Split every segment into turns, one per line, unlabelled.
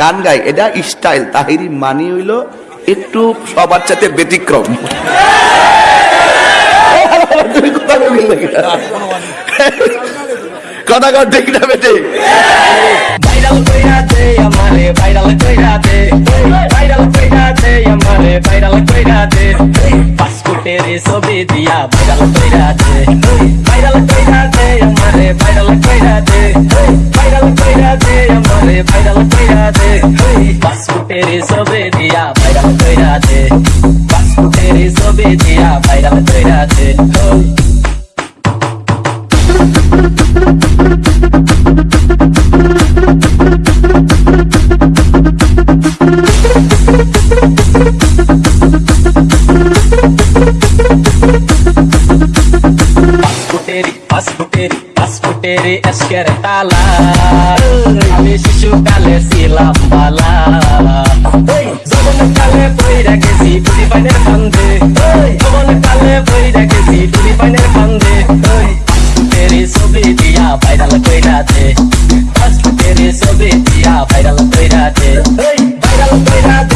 গান গাই এটা স্টাইল তাহিরি মানি হইল একটু সবার সাথে ব্যতিক্রম। কথা কর দেখি না বেটে?
ভাইরাল কইরা দে আমারে ভাইরাল কইরা দে ভাইরাল কইরা দে আমারে ভাইরাল কইরা দে পাসপোর্টের ছবি দিয়া ভাইরাল কইরা দে ভাইরাল কইরা দে আমারে ভাইরাল কইরা দে ভাইরাল কইরা দে আমারে ভাইরাল কইরা দে পাসপোর্টের ছবি দিয়া ভাইরাল কইরা দে পাসপোর্টের ছবি দিয়া ভাইরাল কইরা দে পাসপোর্টেরি এসকের তালা আমি শিশুকালে ছিলাম বালা কালে বইরা গেছি টুরি পাইনের কান্দে যখন কালে বইরা গেছি টুরি পাইনের কান্দে পাসপোর্টেরি ছবি দিয়া ভাইরাল কইরা দে পাসপোর্টেরি ছবি দিয়া ভাইরাল কইরা দে ভাইরাল কইরা দে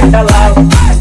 vai, tá lá.